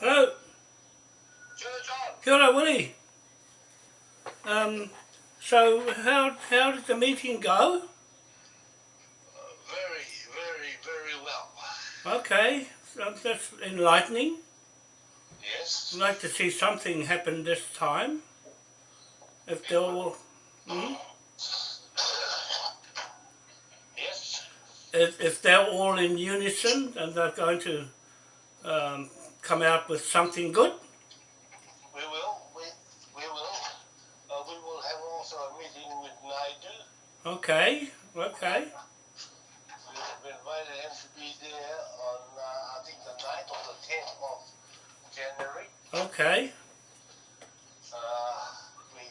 Hello. Kia ora, Willie. Um, so how how did the meeting go? Uh, very, very, very well. Okay, so that's enlightening. Yes. I'd like to see something happen this time. If they're all, hmm? Yes. if, if they're all in unison and they're going to um, come out with something good. We will. We, we will. Uh, we will have also a meeting with Naidu. Okay, okay, We have invited him to be there on, uh, I think, the 9th or the 10th of January. okay, Uh, we,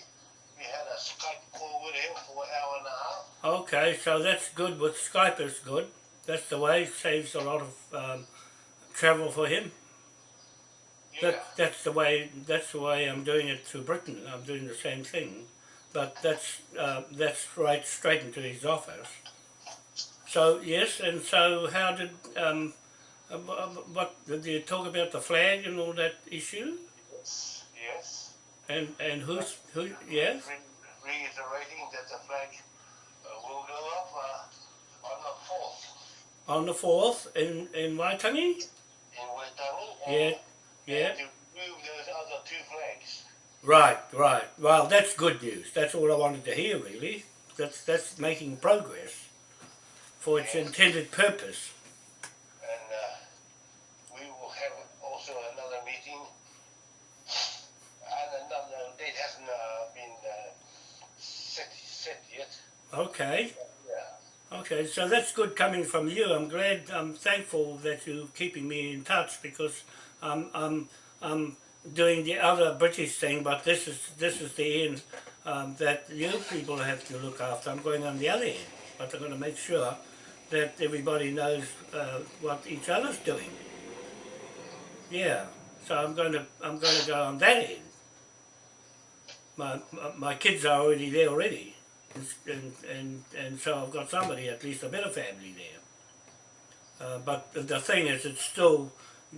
we had a Skype call with him for an hour and a half. okay. So that's good. With Skype is good. That's the way. Saves a lot of um, travel for him. That, that's the way. That's the way I'm doing it through Britain. I'm doing the same thing, but that's uh, that's right straight into his office. So yes, and so how did um, uh, what did you talk about the flag and all that issue? Yes. Yes. And and who's who? Yes. Re- reiterating that the flag uh, will go up uh, on the 4th On the fourth in in Waitangi. in Waitangi. Yeah, yeah. To move those other two flags. Right, right. Well, that's good news. That's all I wanted to hear, really. That's that's making progress for its intended purpose. And uh, we will have also another meeting. And another date hasn't uh, been uh, set, set yet. Okay, Yeah. okay. So that's good coming from you. I'm glad. I'm thankful that you're keeping me in touch because I'm I'm I'm doing the other British thing, but this is this is the end um, that you people have to look after. I'm going on the other end, but I'm going to make sure that everybody knows uh, what each other's doing. Yeah. So I'm going to I'm going to go on that end. My, my, kids are already there already. And, and, and so I've got somebody, at least a of family there. Uh, but the thing is, it's still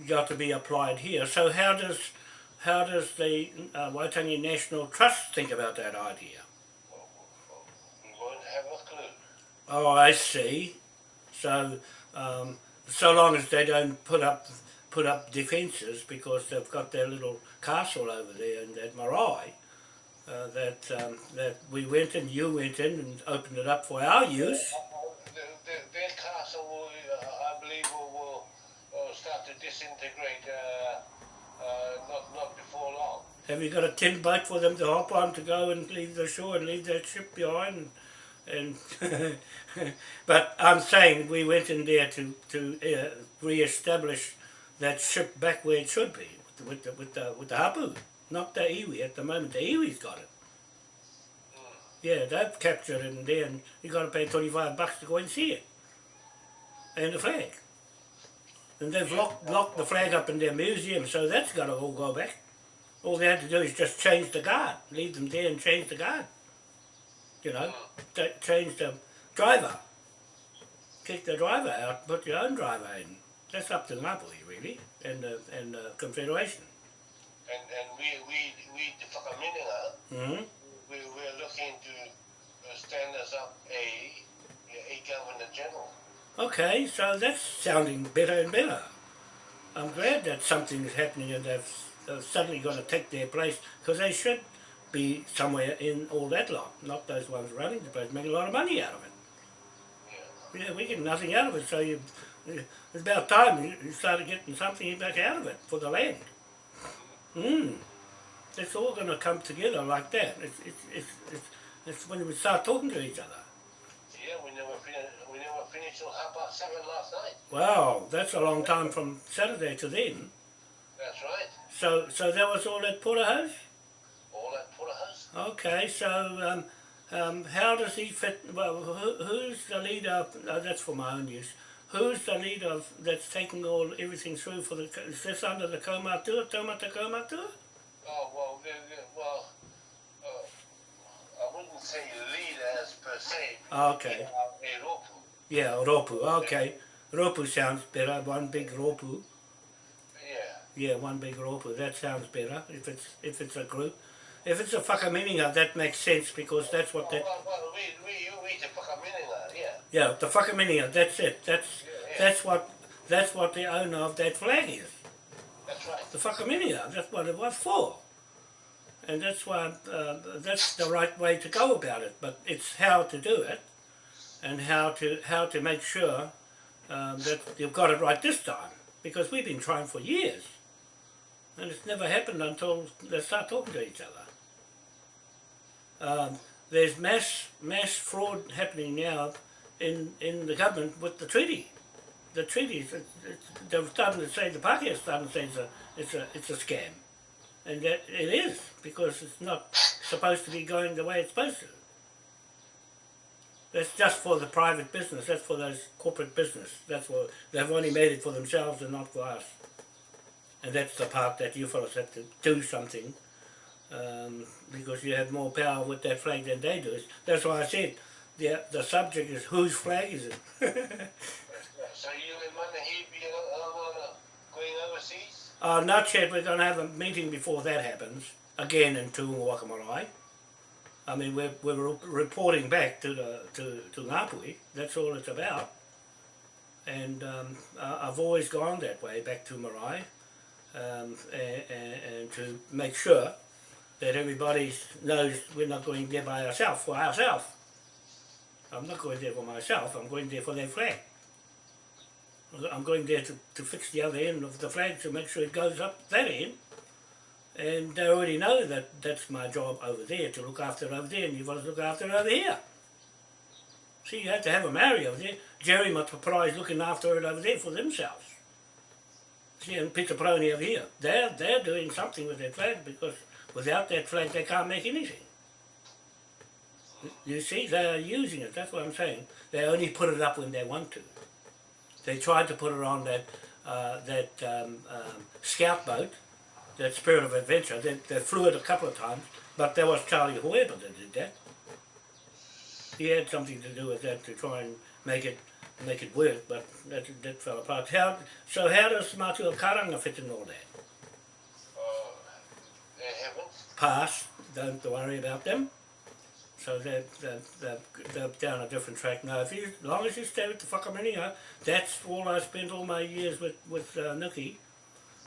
got to be applied here. So how does how does the uh, Waitangi National Trust think about that idea? We won't have a clue. Oh, I see. So um, so long as they don't put up put up defences because they've got their little castle over there in that marae. Uh, that um, that we went and you went in and opened it up for our use. The, the, their castle, to disintegrate uh, uh, not, not before long. Have you got a tin boat for them to hop on to go and leave the shore and leave that ship behind? And, and but I'm saying we went in there to to uh, re-establish that ship back where it should be with the with the with the hapu, not the iwi. At the moment, the iwi's got it. Yeah, they've captured it in there, and you got to pay twenty five bucks to go and see it, and the flag. And they've locked locked the flag up in their museum, so that's got to all go back. All they had to do is just change the guard, leave them there and change the guard. You know, change the driver. Kick the driver out, put your own driver in. That's up to Ngāpuhi, really, and the and the Confederation. And, and we, we, we, the Whakaminenga, hmm we, we're looking to uh, stand us up a, a Governor General. Okay, so that's sounding better and better. I'm glad that something's happening and they've, they've suddenly got to take their place because they should be somewhere in all that lot, not those ones running the place, making a lot of money out of it. Yeah. Yeah, we get nothing out of it, so you, it's about time you, you started getting something back out of it for the land. Mm. It's all going to come together like that. It's, it's, it's, it's, it's when we start talking to each other. Yeah, we never finished. We never finished till half past seven last night. Wow, that's a long time from Saturday to then. That's right. So, so that was all at Porterhouse? All at Porterhouse. Okay, so um, um, how does he fit? Well, who, who's the leader? Uh, that's for my own use. Who's the leader of, that's taking all everything through for the? Is this under the Kaumatua, Taumata Kaumatua? Oh well, well, uh, I wouldn't say leaders per se. Okay. Yeah, Ropu. Okay, Ropu sounds better. One big Ropu. Yeah. Yeah, one big rōpū, that sounds better, if it's, if it's a group. If it's a whakaminenga, that makes sense, because that's what that, Well, well, we, we, we the whakaminenga, yeah. yeah, the whakaminenga, that's it, that's, Yeah. that's what, that's what the owner of that flag is. That's right. The whakaminenga, that's what it was for. And that's why, uh, that's the right way to go about it, but it's how to do it, and how to, how to make sure um, that you've got it right this time, because we've been trying for years. And it's never happened until they start talking to each other. Um, there's mass mass fraud happening now in, in the government with the treaty. The treaties, they're starting to say, the Pākehā starting to say it's a, it's a, it's a scam. And that it is, because it's not supposed to be going the way it's supposed to. That's just for the private business, that's for those corporate business. That's for, they've only made it for themselves and not for us. And that's the part that you fellows have to do something um, because you have more power with that flag than they do. That's why I said the, the subject is whose flag is it? So you and Manahi be going overseas? uh, not yet, we're going to have a meeting before that happens, again in Tuunga Wakamorai. I mean, we're, we're reporting back to the to, to Ngāpuhi, that's all it's about. And um, I've always gone that way, back to Marae, um, and, and, and to make sure that everybody knows we're not going there by ourselves, for ourselves. I'm not going there for myself, I'm going there for their flag. I'm going there to, to fix the other end of the flag to make sure it goes up that end. And they already know that that's my job over there, to look after it over there, and you've got to look after it over here. See, you have to have a Maori over there. Jerry Matapara is looking after it over there for themselves. See, and Peter Prony over here, they're, they're doing something with their flag because without that flag they can't make anything. You see, they are using it, that's what I'm saying. They only put it up when they want to. They tried to put it on that, uh, that um, um, scout boat, that Spirit of Adventure. They, they flew it a couple of times, but there was Charlie Hueba that did that. He had something to do with that to try and make it make it work, but that, that fell apart. How, so how does Mātua Karanga fit in all that? Uh, they. Pass, don't worry about them. So they're, they're, they're, they're down a different track now. If you, as long as you stay with the whakaminenga, that's all I spent all my years with, with uh, Nuki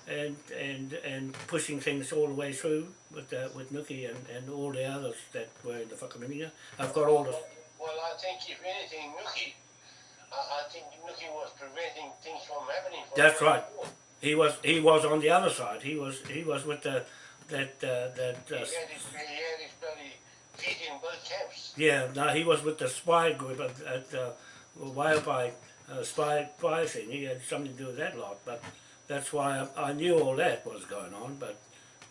and, and, and pushing things all the way through with, uh, with Nuki and, and all the others that were in the whakaminenga. I've got all the, Well, I think if anything, Nuki, I, I think Nuki was preventing things from happening. That's right. forward. he was he was on the other side. He was he was with the that uh, that He uh, had his, he had his bloody feet in both camps. yeah no he was with the spy group at, at uh, Waihopai uh, spy spy thing. He had something to do with that lot, but that's why I, I knew all that was going on. But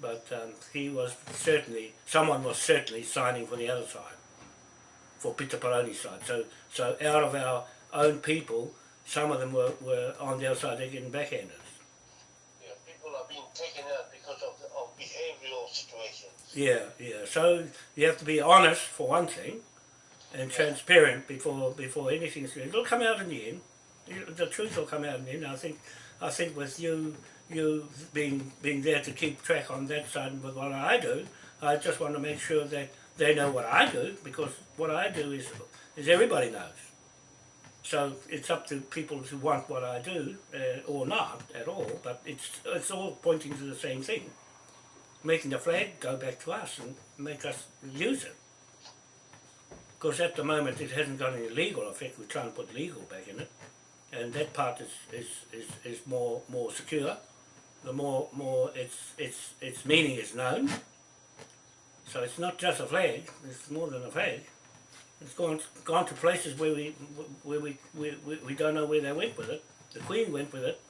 but um, he was certainly someone was certainly signing for the other side, for Peter Paroni's side. So so out of our own people, some of them were, were on the other side. They're getting backhanders. Yeah, people are being taken out because of, the, of behavioral situations. Yeah, yeah. So you have to be honest for one thing, and transparent before before anything's. It'll come out in the end. The truth will come out in the end. I think. I think with you you being being there to keep track on that side with what I do, I just want to make sure that they know what I do because what I do is is everybody knows. So it's up to people to want what I do uh, or not at all. But it's it's all pointing to the same thing making the flag go back to us and make us use it. Because at the moment it hasn't got any legal effect, we're trying to put legal back in it. And that part is, is, is, is more more secure. The more more its its its meaning is known. So it's not just a flag, it's more than a flag. It's gone gone to places where we where we, we, we, we don't know where they went with it. The Queen went with it.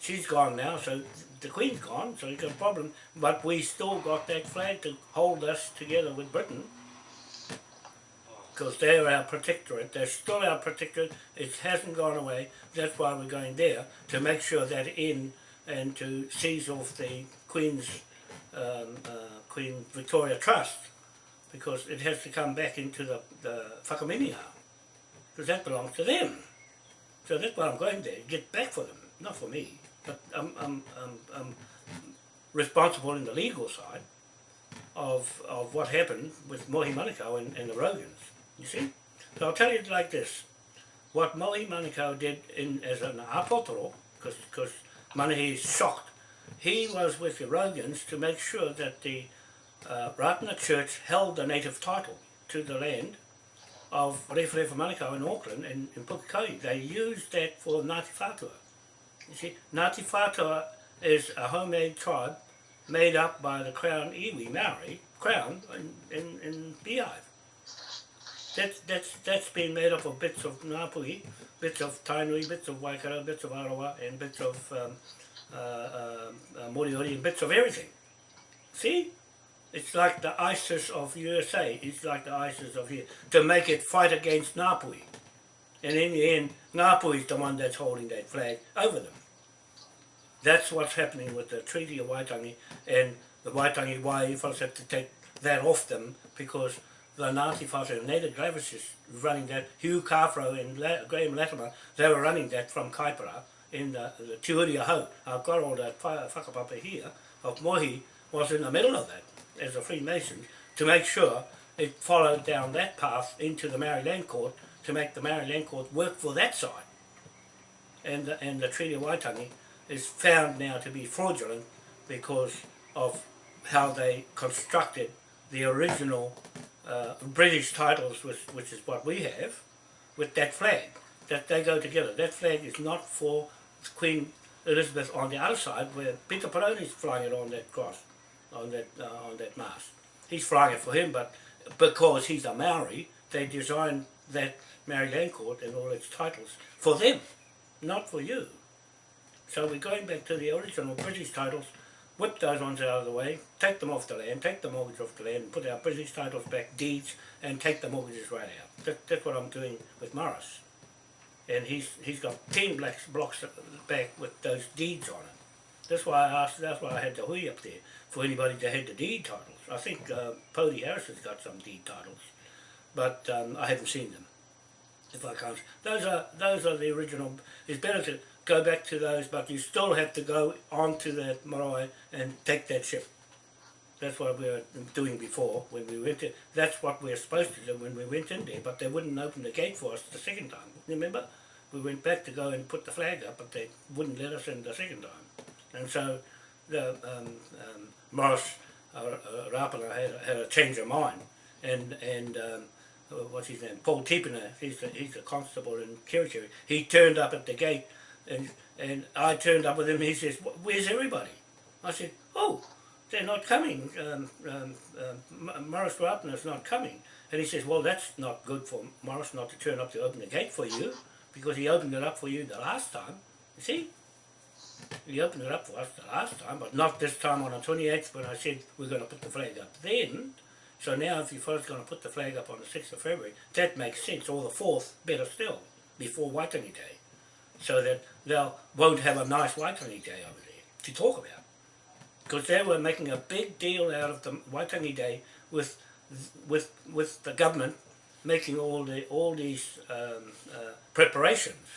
She's gone now, so the Queen's gone, so it's a problem. But we still got that flag to hold us together with Britain. Because they're our protectorate, they're still our protectorate, it hasn't gone away. That's why we're going there, to make sure that in and to seize off the Queen's, um, uh, Queen Victoria Trust, because it has to come back into the, the whakaminenga, because that belongs to them. So that's why I'm going there, get back for them, not for me. But I'm, I'm, I'm, I'm responsible in the legal side of, of what happened with Mohi Manukau and, and the Rogans, you see? So I'll tell you like this. What Mohi Manukau did in, as an apotoro, because Manahi is shocked, he was with the Rogans to make sure that the uh, Ratana Church held the native title to the land of Rewharewha Manukau in Auckland and in Pukekohe. They used that for Ngāti Whātua. You see, Ngāti Whātua is a homemade tribe made up by the Crown Iwi Maori, Crown, in, in, in Beehive. That's, that's, that's been made up of bits of Ngāpuhi, bits of Tainui, bits of Waikato, bits of Arawa, and bits of um, uh, uh, uh, Moriori, and bits of everything. See? It's like the ISIS of USA, it's like the ISIS of here, to make it fight against Ngāpuhi. And in the end, Ngāpuhi is the one that's holding that flag over them. That's what's happening with the Treaty of Waitangi and the Waitangi Waiwhas have to take that off them because the Whātua and Native Gravis is running that, Hugh Kawharu and La Graham Latimer, they were running that from Kaipara in the, the Tuuria Ho. I've got all that whakapapa here of Mohi was in the middle of that as a Freemason to make sure it followed down that path into the Maori Land Court to make the Maori Land Court work for that side. And the, and the Treaty of Waitangi is found now to be fraudulent because of how they constructed the original uh, British titles, which, which is what we have, with that flag. That they go together. That flag is not for Queen Elizabeth on the other side, where Peter Peroni is flying it on that cross, on that uh, on that mast. He's flying it for him, but because he's a Maori, they designed that Maori Land Court and all its titles for them, not for you. So we're going back to the original British titles, whip those ones out of the way, take them off the land, take the mortgage off the land, put our British titles back, deeds, and take the mortgages right out. That, that's what I'm doing with Morris. And he's he's got 10 blocks, blocks back with those deeds on it. That's why I asked, that's why I had the hui up there, for anybody that had the deed titles. I think uh, Pody Harris has got some deed titles, but um, I haven't seen them. If I can't, those are those are the original. It's better to go back to those, but you still have to go onto that marae and take that ship. That's what we were doing before when we went in. That's what we were supposed to do when we went in there, but they wouldn't open the gate for us the second time. Remember? We went back to go and put the flag up, but they wouldn't let us in the second time. And so the um, um, Morris uh, uh, had, had a change of mind, and and um, what's his name? Paul Tipena, he's the, he's the constable in Kirikiri. He turned up at the gate and, and I turned up with him he says, where's everybody? I said, oh, they're not coming. Um, um, um, Morris is not coming. And he says, well, that's not good for Morris not to turn up to open the gate for you because he opened it up for you the last time. You see? He opened it up for us the last time, but not this time on the 28th when I said we're going to put the flag up then. So now if you first going to put the flag up on the 6th of February, that makes sense, or the 4th, better still, before Waitangi Day so that they won't have a nice Waitangi Day over there to talk about. Because they were making a big deal out of the Waitangi Day with with with the government making all the all these um, uh, preparations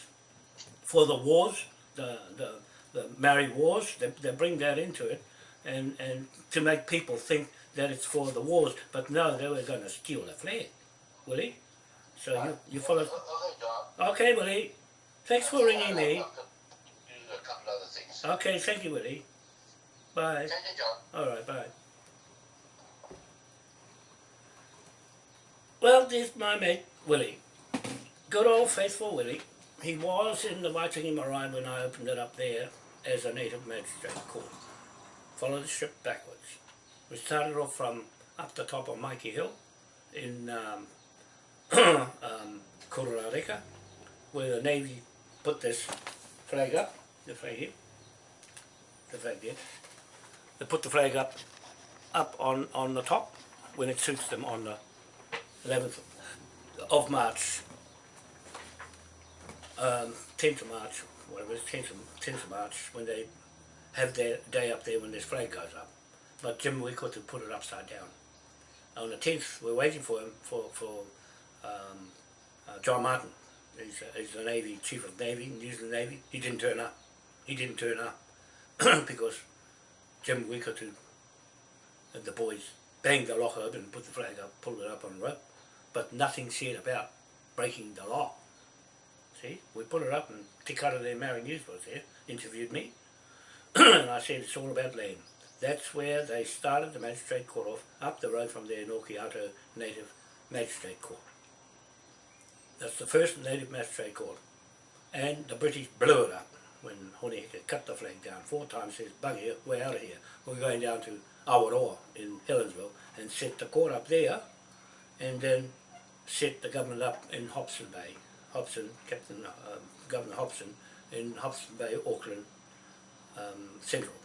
for the wars, the the, the Maori wars. They, they bring that into it, and and to make people think that it's for the wars. But no, they were going to steal the flag, Willie. So you you follow. Okay, Willie. Thanks for ringing me. Okay, thank you, Willie. Bye. Alright, bye. Well, there's my mate, Willie. Good old faithful Willie. He was in the Waitangi Marae when I opened it up there as a native magistrate court. Followed the ship backwards. We started off from up the top of Maiki Hill in um, um, Kororareka, where the Navy put this flag up, the flag here, the flag there. They put the flag up, up on, on the top when it suits them on the 11th of March, um, 10th of March, whatever it is, 10th of, 10th of March, when they have their day up there when this flag goes up. But Jim Weekwood to put it upside down. On the 10th, we're waiting for him, for, for um, uh, John Martin, he's, he's the Navy, Chief of Navy, New Zealand Navy, he didn't turn up. He didn't turn up because Jim Wickerton and the boys banged the lock open, put the flag up, pulled it up on a rope, but nothing said about breaking the law. See, we put it up and Te Kara there, Mary News was there, interviewed me, and I said it's all about land. That's where they started the magistrate court off, up the road from there, Norkiato Native Magistrate Court. That's the first native magistrate court. And the British blew it up when Hone Heke cut the flag down four times, says, bugger, we're out of here. We're going down to Awaroa in Helensville and set the court up there and then set the government up in Hobson Bay. Hobson, Captain um, Governor Hobson in Hobson Bay, Auckland um, Central.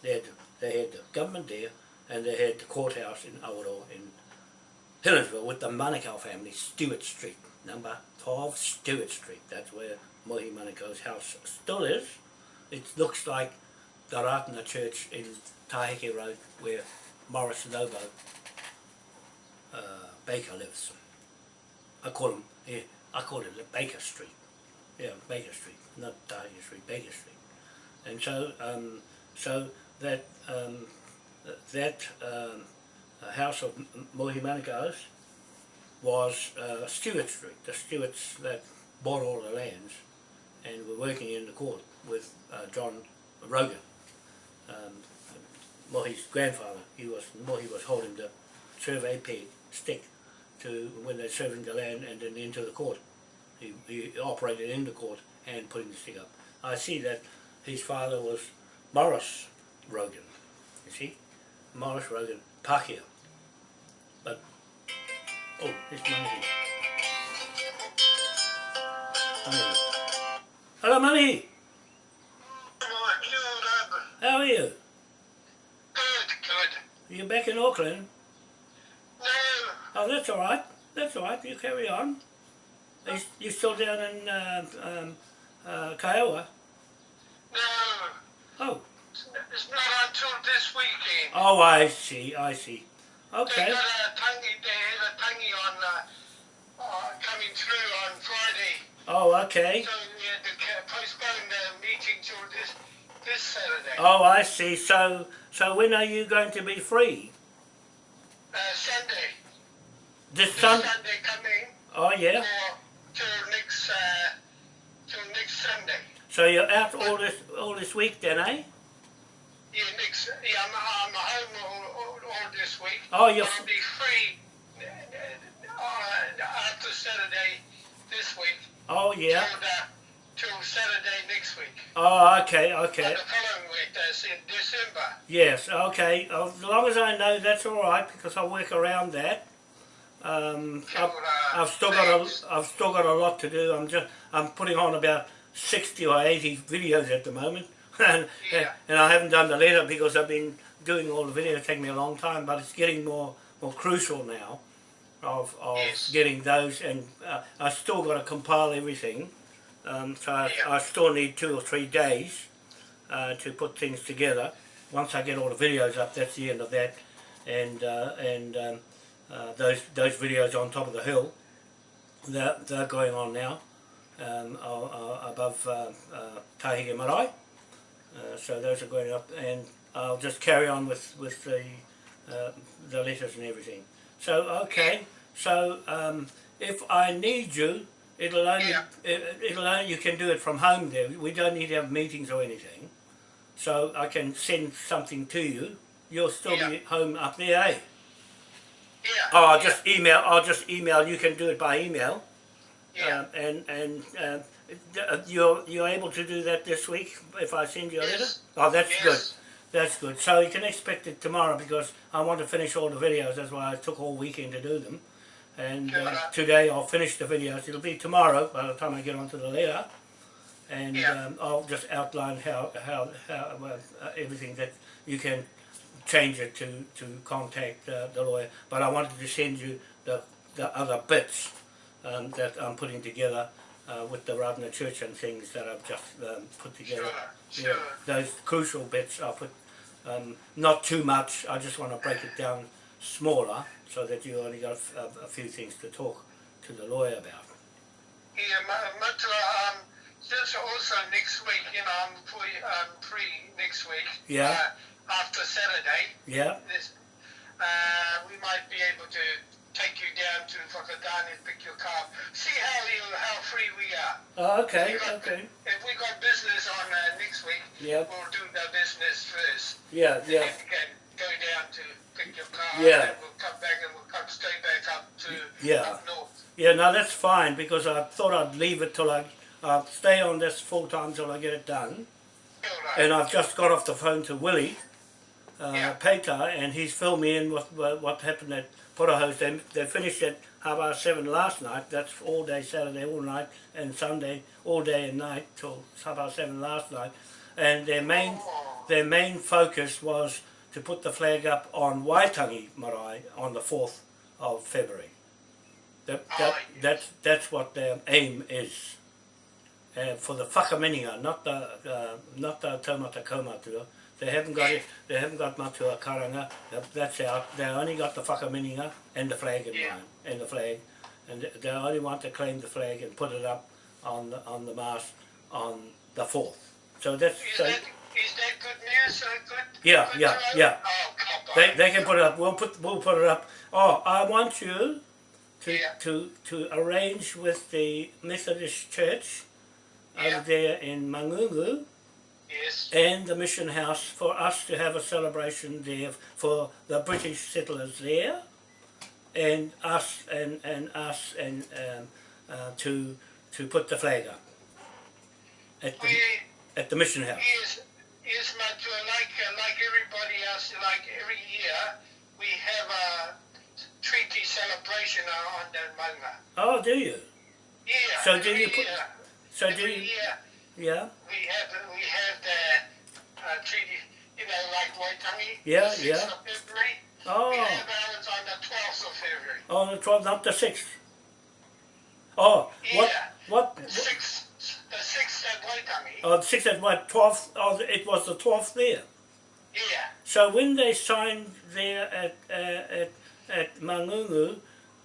They had, they had the government there and they had the courthouse in Awaroa in Helensville with the Manukau family, Stewart Street, number 12 Stewart Street. That's where Mohi Manukau's house still is. It looks like the Ratana Church in Taheke Road where Morris Lobo uh, Baker lives. I call him, yeah, I call it Baker Street. Yeah, Baker Street, not Taheke Street, Baker Street. And so, um, so that um, that um, house of Mohi Manukau's was uh, Stewart Street, the Stewarts that bought all the lands and were working in the court with uh, John Rogan. Um, Mohi's grandfather, he was Mohi was holding the survey peg stick to when they're serving the land and then into the court. He, he operated in the court and putting the stick up. I see that his father was Morris Rogan, you see? Morris Rogan, Pākehā. Oh, monkey. Money. Hello, Money. How are you? Good, good. Are You back in Auckland? No, Oh, that's all right. That's all right. You carry on. Are you, you still down in uh, um, uh, Kiowa? no. Oh. It's not until this weekend. Oh, I see. I see. They Okay. got a tangi, they had a tangi on, uh, uh, coming through on Friday. Oh, okay. So we had to ca- postpone the meeting till this, this Saturday. Oh, I see. So, so when are you going to be free? Uh, Sunday. This This Sun? Sunday coming, Oh, yeah. till next, uh, till next Sunday. So you're out all this all this week then, eh? Yeah, next, yeah, I'm, I'm home all, all, all this week. Oh, you're. I'll be free uh, uh, after Saturday this week. Oh, yeah. Till, the, till Saturday next week. Oh, okay, okay. And the following week, that's in December. Yes, okay. As long as I know that's all right because I'll work around that. Um, Till, I've, uh, I've still got a, I've still got a lot to do. I'm just I'm putting on about sixty or eighty videos at the moment, and Yeah. and I haven't done the letter because I've been doing all the videos. Taking me a long time, but it's getting more more crucial now of of Yes. getting those, and uh, I still got to compile everything. Um, so I, Yeah. I still need two or three days uh, to put things together. Once I get all the videos up, that's the end of that, and uh, and um, uh, those those videos on top of the hill, they're, they're going on now, um, above uh, uh, Taheke Marae. Uh, so those are going up, and I'll just carry on with with the uh, the letters and everything. So okay, so um, if I need you, it'll only Yeah. it, it'll only you can do it from home. There, we don't need to have meetings or anything. So I can send something to you. You'll still Yeah. be home up there, eh? Yeah. Oh, I'll just email. I'll just email. You can do it by email. Yeah. Um, and and uh, you're you're able to do that this week if I send you a letter. Yes. Oh, that's yes. good. That's good. So you can expect it tomorrow because I want to finish all the videos. That's why I took all weekend to do them. And uh, today I'll finish the videos. It'll be tomorrow by the time I get onto the letter. And Yeah. um, I'll just outline how how, how well, uh, everything that you can change it to to contact uh, the lawyer. But I wanted to send you the the other bits um, that I'm putting together uh, with the Ratana Church and things that I've just um, put together. Sure. Yeah, those crucial bits I'll put um, not too much. I just want to break it down smaller so that you only got a, f- a- a few things to talk to the lawyer about. Yeah, ma- um, just also next week, you know, I'm free, um, free next week. Yeah. Uh, after Saturday, Yeah. this, uh, we might be able to take you down to Whakatane and pick your car. up. See how you, how free we are. Oh, okay, got- okay. If we got business on uh, next week, Yep. we'll do the business first. Yeah, yeah. And can go down to pick your car up, Yeah. and we'll come back and we'll come straight back up to Yeah. up north. Yeah, no, that's fine because I thought I'd leave it till I, I'll stay on this full time till I get it done. Right. And I've just got off the phone to Willie, uh, Yeah. Peter, and he's filled me in with what, what happened at Porterhouse. They, they finished at half past seven last night. That's all day Saturday, all night, and Sunday, all day and night till half past seven last night. And their main, their main focus was to put the flag up on Waitangi Marae on the 4th of February. That, that, that's, that's what their aim is. Uh, for the whakaminenga, not the uh, not the taumata kaumatua. They haven't got it. They haven't got matua karanga. That's out. They only got the whakaminenga and the flag in Yeah. mind, and the flag, and they- only want to claim the flag and put it up on the on the mast on the fourth. So that's Is so that, is that good news? Good, Yeah, good yeah, to yeah. Oh, they they can put it up. We'll put we'll put it up. Oh, I want you to Yeah. to to arrange with the Methodist Church Yeah. over there in Mangungu. Yes. and the mission house for us to have a celebration there for the British settlers there, and us and, and us and um, uh, to to put the flag up at the, We, at the mission house. is, is Matua like, uh, like everybody else, like every year, we have a treaty celebration on the Manga. Oh, do you? Yeah. So do you put- year, So do you? year Yeah, we have we have the uh, treaty, you know, like Waitangi. Yeah, the 6th yeah. Of February. We Oh, have ours on the 12th of February. on the twelfth, not the sixth. Oh, what Yeah. what? The 6th, the 6th at Waitangi. Oh, the sixth and what? Twelfth. Oh, it was the twelfth there. Yeah. So when they signed there at uh, at at Mangungu,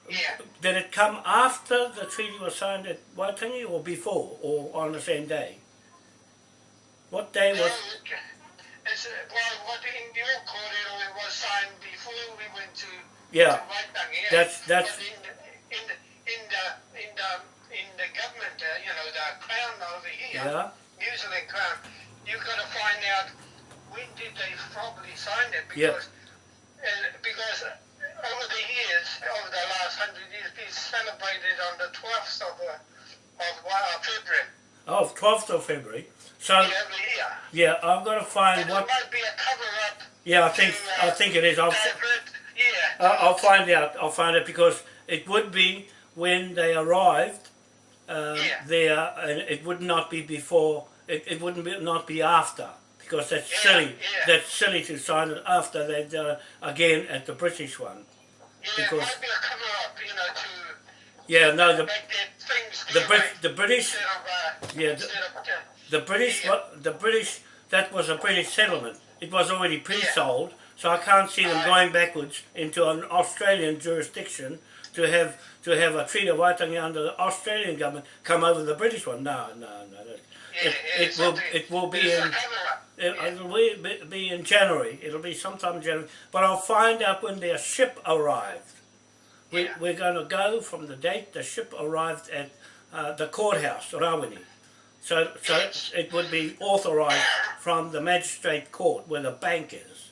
Yeah. Did it come after the treaty was signed at Waitangi or before or on the same day? What day was it's, uh, well, what in your court it was signed before we went to Yeah, to yeah. that's- that's- in the, in the in the in the in the government, uh, you know, the crown over here, yeah, New Zealand crown. You got to find out when did they probably sign it Yeah. because uh, because over the years, over the last hundred years, it's celebrated on the twelfth of uh, of uh, February oh, 12th of February. So yeah, I've got to find what. it might be a cover up. Yeah, I think I think it is. I'll yeah. I'll I'll find out. I'll find it because it would be when they arrived uh, Yeah. there, and it would not be before. It, it wouldn't be not be after because that's Yeah, silly. yeah. That's silly to sign it after they uh, again at the British one. yeah, it because- might be a cover up, you know, to Yeah, no, the make their things the Brit, the British instead of, uh, Yeah, the- uh, the British Yeah. the British that was a British settlement. It was already pre-sold, so I can't see them going backwards into an Australian jurisdiction to have to have a treaty of Waitangi under the Australian government come over the British one. No, no, no. yeah, It, it will it will be in a cover up. it, it'll be, be- be in January. It'll be sometime in January. But I'll find out when their ship arrived. We, We're going to go from the date the ship arrived at uh, the courthouse, Rawene. So, so it would be authorised from the magistrate court where the bank is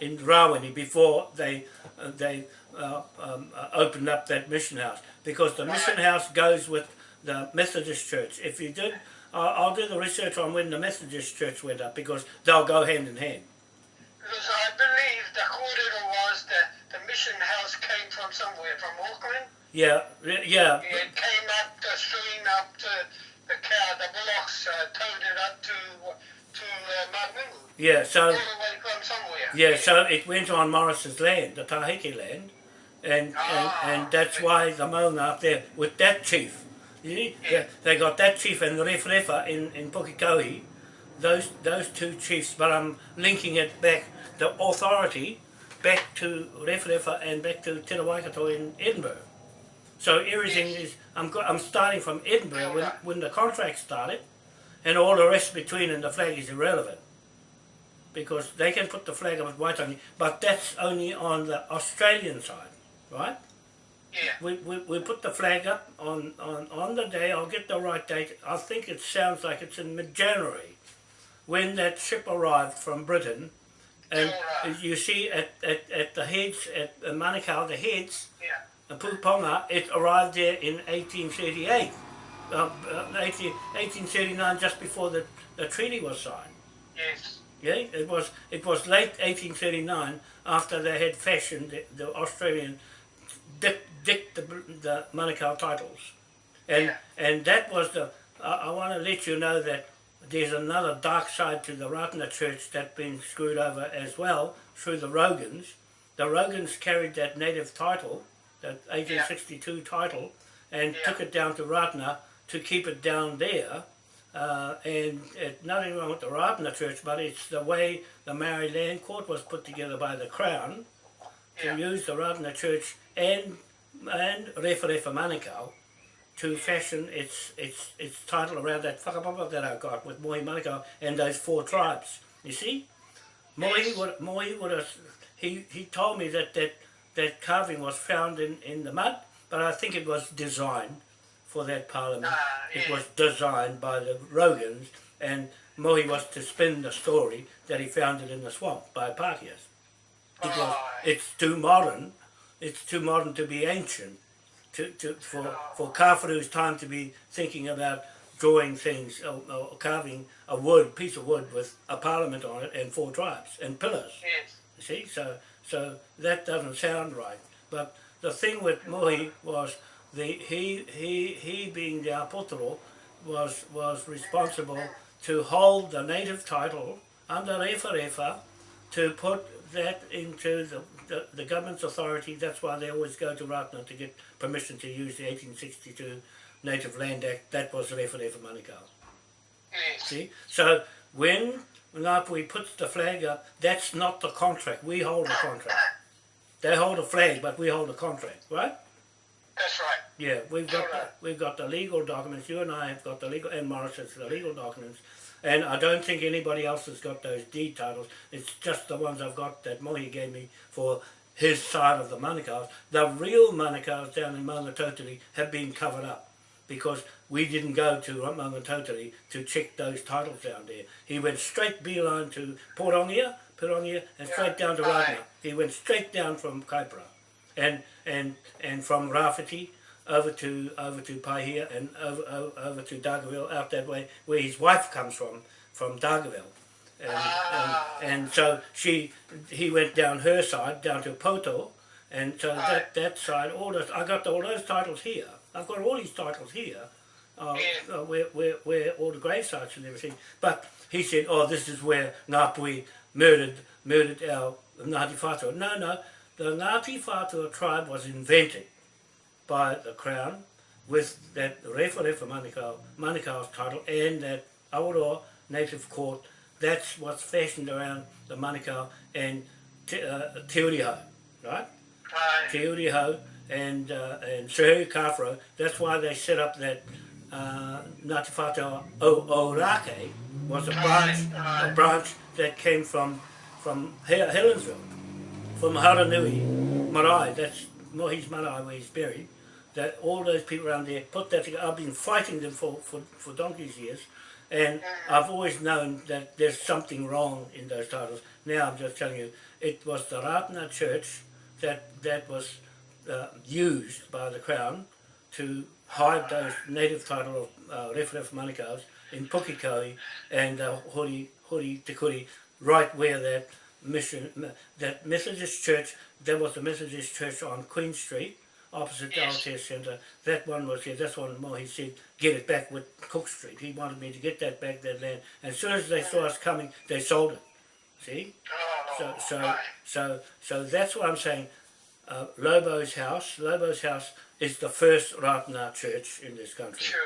in Rawene before they uh, they uh, um, uh, opened up that mission house because the mission house goes with the Methodist Church. If you did, uh, I'll do the research on when the Methodist Church went up because they'll go hand in hand. Because I believe the corridor was the, the mission house came from somewhere, from Auckland. Yeah, re- yeah, It came up the stream up to the cow, the uh, towed it up to to uh, Mangungu. yeah. So the way from somewhere. yeah, so it went on Morris's land, the Taheke land, and and, Ah. and that's why the Maunga up there with that chief. You see, Yeah. they, they got that chief and the Rewharewha in in Pukekohe, those those two chiefs. But I'm linking it back the authority back to Rewharewha and back to Te Waikato in Edinburgh. So everything Yes. is I'm I'm starting from Edinburgh when, when the contract started, and all the rest between and the flag is irrelevant. because they can put the flag up with white on it, but that's only on the Australian side, right? Yeah. We, we, we put the flag up on, on, on the day, I'll get the right date, I think it sounds like it's in mid-January, when that ship arrived from Britain, and Alright. you see at, at, at the heads, at Manukau, the heads, Yeah. uh, Puponga, it arrived there in 1838, uh, uh, 18, 1839, just before the, the treaty was signed. Yes. Yeah, it was it was late 1839 after they had fashioned the, the Australian dick, dick the, the Manukau titles, and Yeah. and that was the. I, I want to let you know that there's another dark side to the Ratana Church that's been screwed over as well through the Rogans. The Rogans carried that native title, that 1862 title, and Yeah. took it down to Ratana to keep it down there. Uh, and it, nothing wrong with the Ratana Church, but it's the way the Maori Land Court was put together by the Crown to Yeah. use the Ratana Church and and Rewharewha Manukau to fashion its its its title around that whakapapa that I got with Mohi Manukau and those four tribes. You see? Mohi would Mohi would have he, he told me that, that that carving was found in, in the mud, but I think it was designed for that parliament. Ah, It was designed by the Rogans and Mohi was to spin the story that he found it in the swamp by Pākehās because Right. it's too modern. It's too modern to be ancient. To, to for for Kafuru's time to be thinking about drawing things or, or carving a wood piece of wood with a parliament on it and four tribes and pillars. Yes. You see, so so that doesn't sound right. But the thing with Mohi was the he he he being the apotoro was was responsible to hold the native title under Refa to put that into the, the, the government's authority. That's why they always go to Ratana to get permission to use the 1862 Native Land Act. That was Refa Refa Manukau. See? So when Ngāpuhi puts the flag up, that's not the contract. We hold the contract. They hold a flag, but we hold a contract, right? That's right. Yeah, we've got the, we've got the legal documents. You and I have got the legal, and Morris has the legal documents. And I don't think anybody else has got those deed titles. It's just the ones I've got that Mohi gave me for his side of the Manukau's. The real Manukau's down in Maungatautari have been covered up because we didn't go to Maungatautari to check those titles down there. He went straight beeline to Pirongia, Pirongia, and straight down to Aye. He went straight down from Kaipara and and and from Rafiti over to over to Paihia and over, over, over to Dargaville out that way where his wife comes from from Dargaville. And, Ah. and, and so she he went down her side down to Pouto and so that that side all those I got all those titles here. I've got all these titles here. Uh, Yeah. uh, where, where, where all the grave sites and everything. But he said, oh, this is where Ngāpuhi murdered murdered our Ngāti Whātua. No, no, the Ngāti Whātua tribe was invented by the Crown with that Refa Refa Manukau, Manukau's title and that Awaroa Native Court. That's what's fashioned around the Manukau and Te, uh, Te Uriho, right? Aye. Te Uriho and, uh, and Sir Kawharu. That's why they set up that uh, Ngāti Whātua o, Ōrākei was a branch, a branch that came from from Helensville, from Haranui, Marae. That's Mohi's Marae where he's buried. That all those people around there put that together. I've been fighting them for, for, for donkey's years, and I've always known that there's something wrong in those titles. Now I'm just telling you, it was the Ratana Church that that was uh, used by the Crown to hide those native title of uh, Ref Ref Manukau's in Pukekohe and uh, Hori, Hori Te Kuri, right where that mission, that Methodist church, there was a Methodist church on Queen Street, opposite the Yes. Aotea Centre. That one was here, that's one more, he said, get it back with Cook Street. He wanted me to get that back, that land. And as soon as they saw us coming, they sold it. See? Oh, So, so, so, so that's what I'm saying. Uh, Lobo's house, Lobo's house is the first Ratana church in this country. Sure.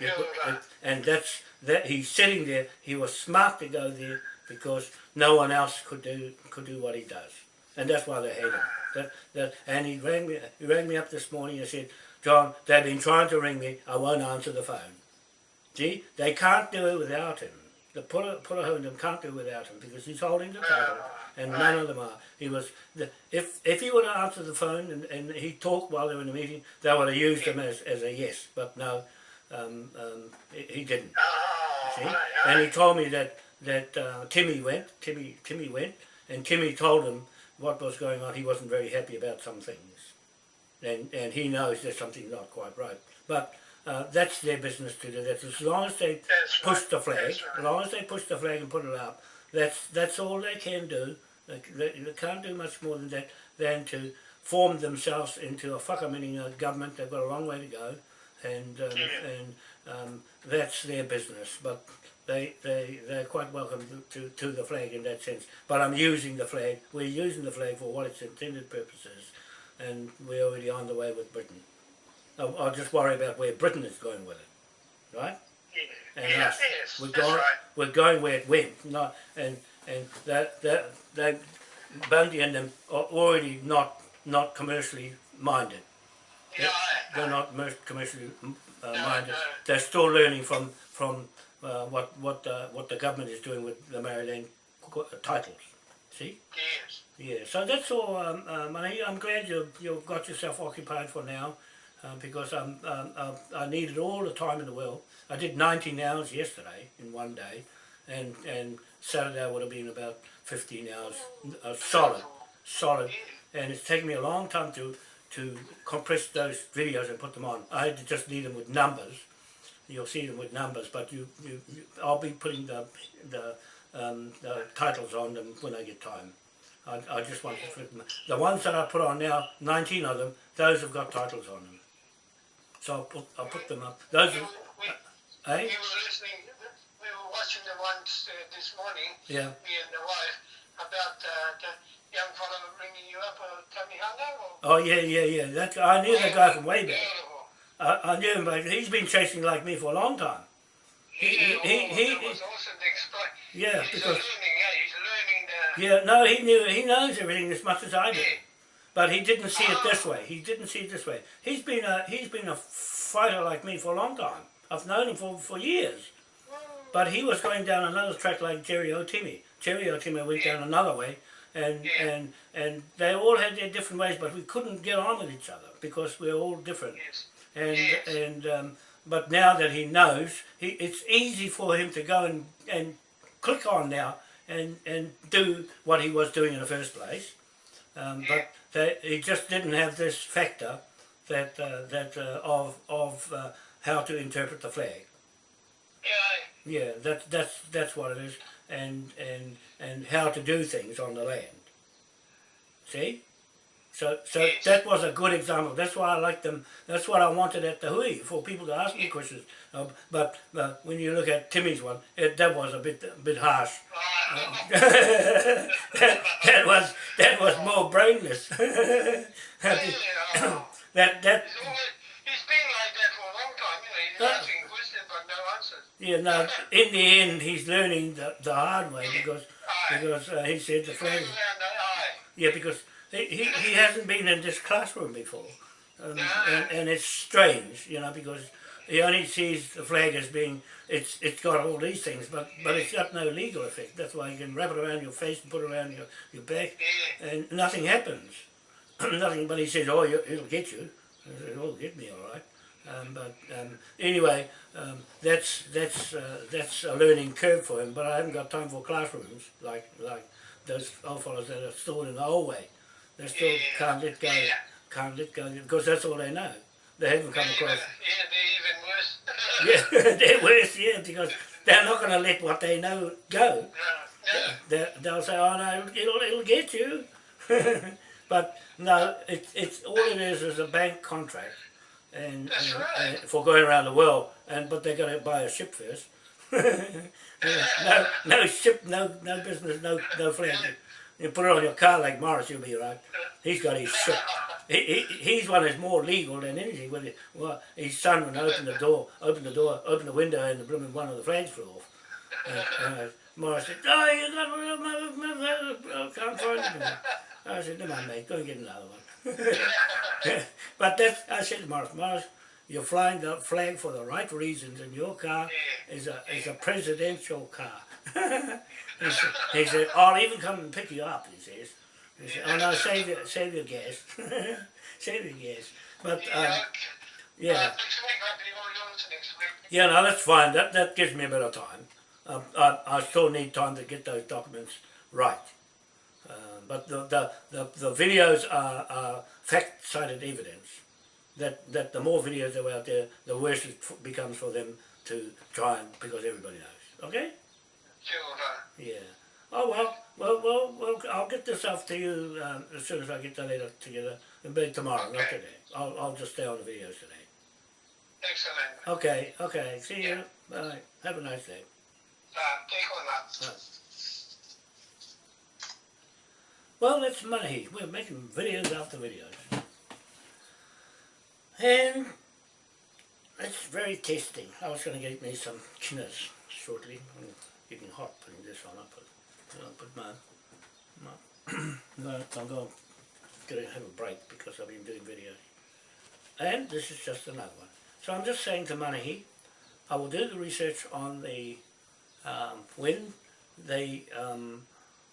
Yeah, Yeah, but- and that's that he's sitting there. He was smart to go there because no one else could do could do what he does, and that's why they hate him. That, that, and he rang me. He rang me up this morning and said, "John, they've been trying to ring me. I won't answer the phone. See, they can't do it without him. the Pura, Purahundam can't do it without him because he's holding the title and none of them are. He was, the, if if he would have answered the phone and, and he talked while they were in the meeting, they would have used him as, as a yes, but no, um, um, he, he didn't. See? And he told me that that uh, Timmy went, Timmy Timmy went, and Timmy told him what was going on. He wasn't very happy about some things, and and he knows there's something not quite right. But uh, that's their business to do that. As long as they That's push right, the flag, right. as long as they push the flag and put it up, that's that's all they can do. They, they, they can't do much more than that than to form themselves into a whakaminenga government. They've got a long way to go, and um, Yeah. and um, that's their business. But they they they're quite welcome to, to, to the flag in that sense. But I'm using the flag. We're using the flag for what its intended purpose is, and we're already on the way with Britain. I'll, I'll just worry about where Britain is going with it, right? Yeah, and yeah, us. yes, We're that's going, right. we're going where it went, not and and that that that Bundy and them are already not not commercially minded. Yeah, They're I, not mer- commercially uh, No, minded. no. They're still learning from from uh, what what the, what the government is doing with the Maryland titles. See. yes. Yeah, so that's all, um, uh, Manny. I'm glad you, you've got yourself occupied for now uh, because um, um, uh, I needed all the time in the world. I did 19 hours yesterday in one day, and, and Saturday would have been about 15 hours uh, solid, solid. And it's taken me a long time to, to compress those videos and put them on. I had to just need them with numbers. You'll see them with numbers, but you, you, you I'll be putting the, the, um, the titles on them when I get time. I, I just want to flip them. The ones that I put on now, 19 of them, those have got titles on them. So I'll put, I'll put them up. Those We, are, we, eh? we were listening, we were watching the ones uh, this morning, Yeah. me and the wife, about uh, the young fellow ringing you up, uh, Tony Hunter. Or, Oh yeah, yeah, yeah. That I knew that guy from way back. I, I knew him, but he's been chasing like me for a long time. He- Yeah, he- oh, he- that was awesome to explain. Yeah, he's because learning, yeah, he's learning the... yeah, no, he knew he knows everything as much as I do. Yeah. But he didn't see it ah. this way. He didn't see it this way. He's been a he's been a fighter like me for a long time. I've known him for, for years. But he was going down another track like Jerry O'Timmy. Jerry O'Timmy went down another way, and Yeah. and and they all had their different ways, but we couldn't get on with each other because we're all different. Yes. And Yes. and um, but now that he knows, he, it's easy for him to go and, and click on now and and do what he was doing in the first place. Um, but that he just didn't have this factor that uh, that uh, of of uh, how to interpret the flag. Yeah, Yeah, that's that's that's what it is, and and and how to do things on the land. See, so so Yes. that was a good example. That's why I like them. That's what I wanted at the Hui for people to ask me questions. Uh, but uh, when you look at Timmy's one, it, that was a bit a bit harsh. uh, that, that was that was more brainless. that that. He's been like that for a long time, you know, he's Yeah. asking questions but no answers. yeah. No, in the end, he's learning the, the hard way because because uh, he said the He's flag. going around the eye. Yeah, because he, he, he hasn't been in this classroom before. Um, and, and it's strange, you know, because he only sees the flag as being, it's it's got all these things, but, but it's got no legal effect. That's why you can wrap it around your face and put it around your, your back, and nothing happens. nothing, but he says, oh, you, it'll get you. I said, oh, it'll get me all right. Um, but um, anyway, um, that's that's uh, that's a learning curve for him. But I haven't got time for classrooms like like those old fellows that are stored in the old way. They still Yeah. can't let go, Yeah. can't let go because that's all they know. They haven't come across. yeah, they're even worse. Yeah, they're worse. Yeah, because they're not going to let what they know go. No, no. They, they'll say, "Oh no, it'll it'll get you," but no, it's it's all it is is a bank contract, and, and- right. and for going around the world, and but they got to buy a ship first. No, no ship, no no business, no no flag. You put it on your car like Morris, you'll be right. He's got his. He, he, he's one that's more legal than anything. With. Well, his son would open the door, open the door, open the window, and the blooming one of the flags flew off. And, uh, Morris said, "Oh, you got can't find it." I said, "Never mind, mate. Go and get another one." but that's I said to Morris, Morris, you're flying the flag for the right reasons, and your car is a is a presidential car. he, said, he said, I'll even come and pick you up, he says. He said, oh no, save your, save your gas. save your gas. But, um, yeah. yeah. Uh, next week, maybe you'll be on to next week. Yeah, no, that's fine. That, that gives me a bit of time. Um, I, I still need time to get those documents right. Uh, but the, the, the, the videos are, are fact-cited evidence that, that the more videos that are out there, the worse it f- becomes for them to try and, because everybody knows. Okay? Sure, no. Yeah. Oh, well, well, well, well I'll get this off to you um, as soon as I get the letter together. It'll be tomorrow, not today. I'll, I'll just stay on the videos today. Excellent. Okay, okay. See you. Yeah. Bye. Have a nice day. Uh, take on that. Well, that's money. We're making videos after videos. And it's very tasty. I was going to get me some kinas shortly. Getting hot putting this on. I put, I'll put my, my I'm going to have a break because I've been doing videos. And this is just another one. So I'm just saying to Manahi, I will do the research on the, um, when the um,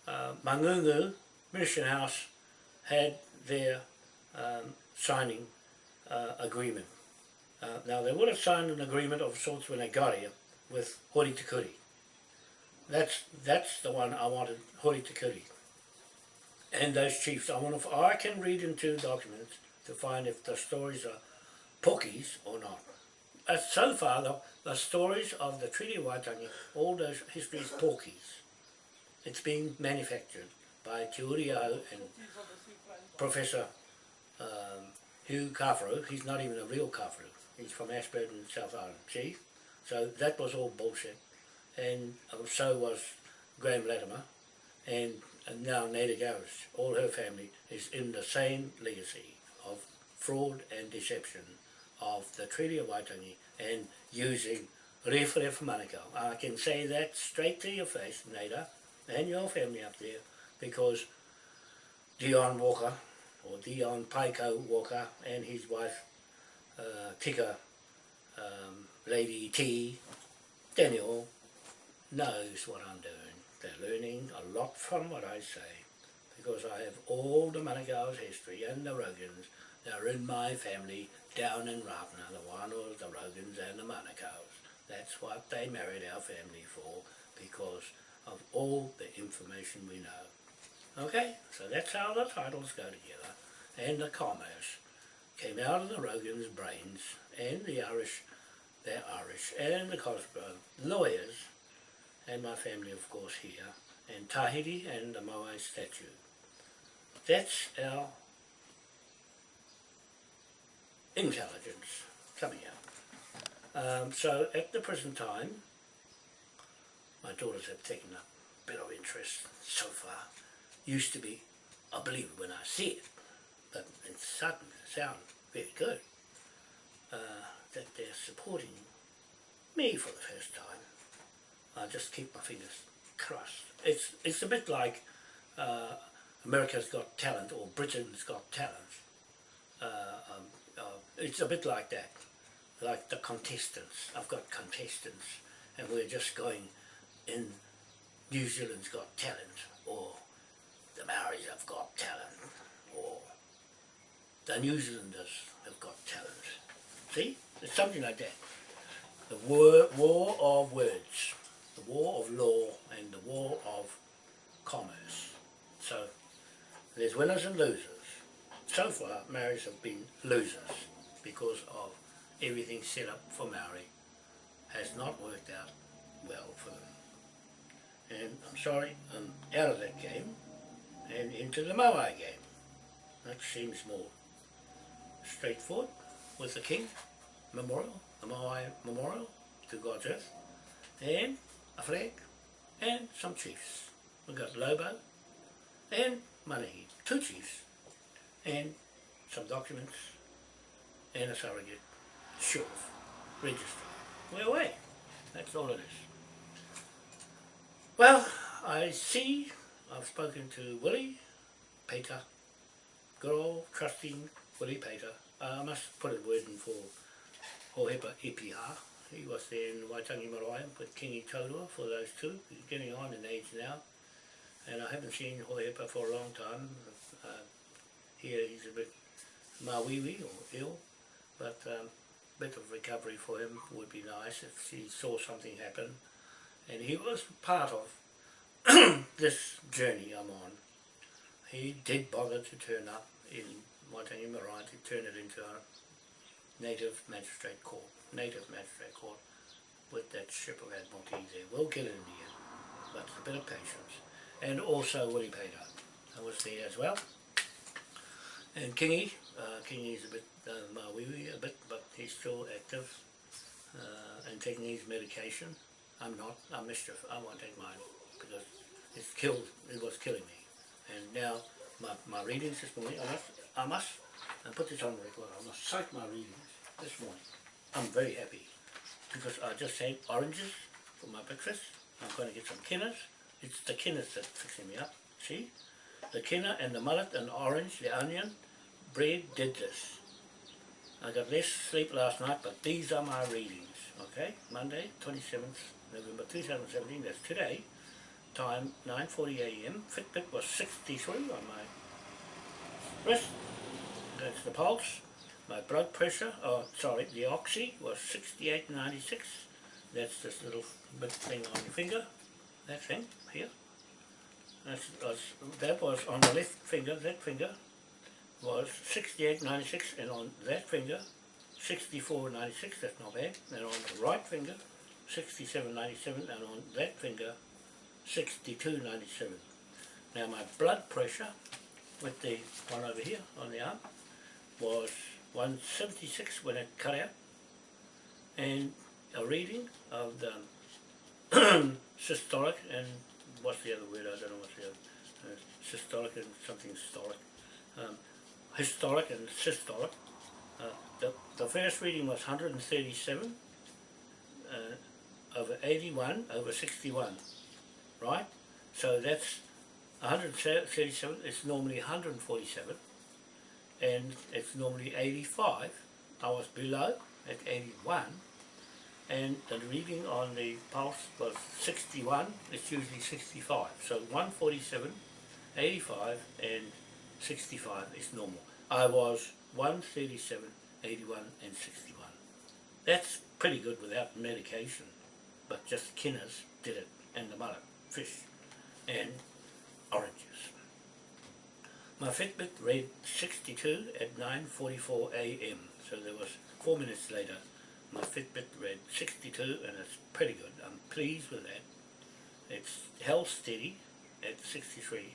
uh, Mangungu Mission House had their um, signing uh, agreement. Uh, now they would have signed an agreement of sorts when they got here with Hori Tikuri. That's that's the one I wanted, Hori Tikuri. And those chiefs, I want to, I can read into documents to find if the stories are Pokis or not. Uh, so far, the, the stories of the Treaty of Waitangi, all those histories Pokis. It's being manufactured by Te and Professor um, Hugh Kawharu. He's not even a real Kawharu. He's from Ashburton, South Island. See? So that was all bullshit. And so was Graham Latimer. And, now Neda Garris. All her family is in the same legacy of fraud and deception of the Treaty of Waitangi and using Rewhare for Manukau. I can say that straight to your face, Neda, and your family up there, because Dion Walker, or Dion Paiko Walker, and his wife, uh, Tika, um, Lady T, Daniel, knows what I'm doing. They're learning a lot from what I say, because I have all the Manukau's history and the Rogans. They're in my family down in Rawene, the Wānoas, the Rogans and the Manukau's. That's what they married our family for, because of all the information we know. Okay, so that's how the titles go together. And the commerce came out of the Rogan's brains, and the Irish, they're Irish, and the Cosgrove lawyers, and my family of course here, and Tahiti and the Moai statue. That's our intelligence coming out. Um, so at the present time, my daughters have taken a bit of interest so far. Used to be, I believe when I see it, but it sudden, it sounds very good, uh, that they're supporting me for the first time. I just keep my fingers crossed. It's, it's a bit like uh, America's Got Talent or Britain's Got Talent. Uh, um, uh, it's a bit like that, like the contestants. I've got contestants and we're just going in New Zealand's Got Talent or the Maoris have got talent or the New Zealanders have got talent. See? It's something like that. The war, war of words, the war of law and the war of commerce. So there's winners and losers. So far Maoris have been losers because of everything set up for Maori has not worked out well for them. And I'm sorry, I'm out of that game and into the Moai game. That seems more straightforward with the King Memorial, the Moai Memorial to God's Earth, and a flag, and some chiefs. We've got Lobo and Manahi, two chiefs, and some documents, and a surrogate show register. We're away. That's all it is. Well, I see I've spoken to Willie Peter, good old trusting Willie Peter. Uh, I must put a word in for Hohepa EPR. He was there in Waitangi Marae with Kingi Taurua for those two. He's getting on in age now. And I haven't seen Hohepa for a long time. Uh, here he's a bit māuiui or ill, but um, bit of recovery for him would be nice if he saw something happen. And he was part of this journey I'm on. He did bother to turn up in Waitangi Marae to turn it into a native magistrate court, native magistrate court with that ship of Admiralty there. We'll get it in the end, but a bit of patience. And also Willie Pater, I was there as well. And Kingy, uh, Kingy's a bit uh, māuiui a bit, but he's still active uh, and taking his medication. I'm not, I'm mischief, I won't take mine because it's killed, it was killing me. And now my, my readings this morning, I must, I must I put this on record, I must cite my readings this morning. I'm very happy because I just had oranges for my breakfast. I'm going to get some kinas. It's the kinas that's fixing me up, see? The kina and the mullet and the orange, the onion, bread did this. I got less sleep last night, but these are my readings, okay? Monday, 27th November 2017, that's today. Time 9.40am. Fitbit was 63 on my wrist. That's the pulse. My blood pressure, oh sorry, the oxy was 68.96. That's this little bit thing on your finger. That thing here. That's, was, that was on the left finger, that finger was 68.96 and on that finger 64.96, that's not bad. And on the right finger 67.97 and on that finger 62.97. Now my blood pressure with the one over here on the arm was 176 when it cut out and a reading of the systolic and what's the other word, I don't know what's the other, uh, systolic and something stolic, um, historic and systolic. Uh, the, the first reading was 137 uh, over 81 over 61, right? So that's 137, it's normally 147 and it's normally 85. I was below at 81 and the reading on the pulse was 61, it's usually 65. So 147, 85 and 65 is normal. I was 137, 81 and 61. That's pretty good without medication, but just Kinas did it, and the mullet, fish, and oranges. My Fitbit read 62 at 9.44 am, so there was four minutes later my Fitbit read 62 and it's pretty good. I'm pleased with that. It's held steady at 63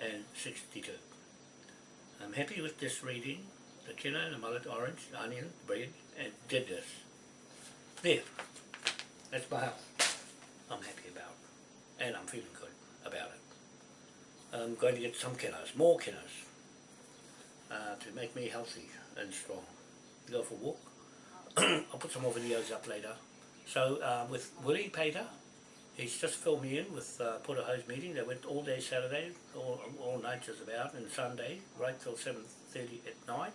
and 62. I'm happy with this reading. The kina, the mullet, orange, onion, bread, and did this. There. That's my health. I'm happy about. And I'm feeling good about it. I'm going to get some kilos, more kilos, uh, to make me healthy and strong. Go for a walk. I'll put some more videos up later. So uh, with Willie Pater, he's just filled me in with uh, a Hose meeting. They went all day Saturday, all, all night just about, and Sunday, right till 7.30 at night.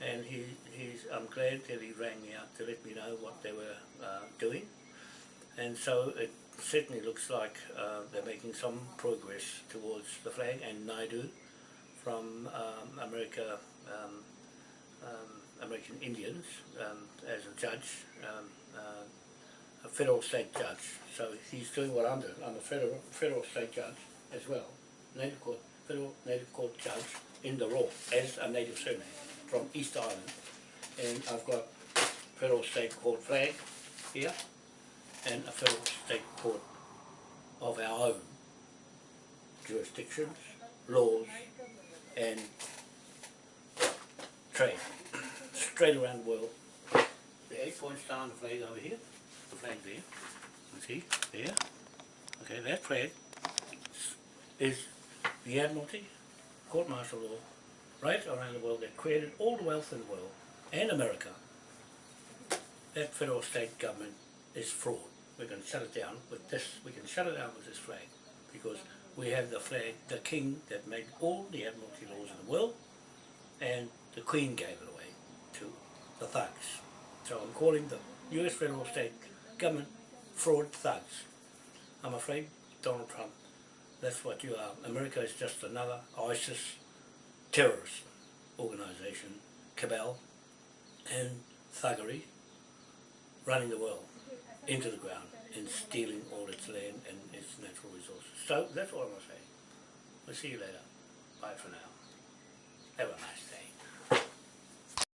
And he, he's, I'm glad that he rang me up to let me know what they were uh, doing. And so it certainly looks like uh, they're making some progress towards the flag and Naidu from um, America, um, um, American Indians um, as a judge, um, uh, a federal state judge. So he's doing what I'm doing. I'm a federal, federal state judge as well, native court, federal native court judge in the law as a native surname from East Island. And I've got federal state court flag here and a federal state court of our own jurisdictions, laws and trade. Straight around the world. The eight point star on the flag over here, the flag there, you see, there, okay, that flag is the Admiralty, court martial law, right around the world. That created all the wealth in the world, and America. That federal state government is fraud we can shut it down with this, we can shut it down with this flag because we have the flag, the king that made all the admiralty laws in the world and the queen gave it away to the thugs. So I'm calling the US federal state government fraud thugs. I'm afraid Donald Trump, that's what you are. America is just another ISIS terrorist organisation, cabal and thuggery running the world into the ground and stealing all its land and its natural resources. So that's all I'm going to say. We'll see you later. Bye for now. Have a nice day.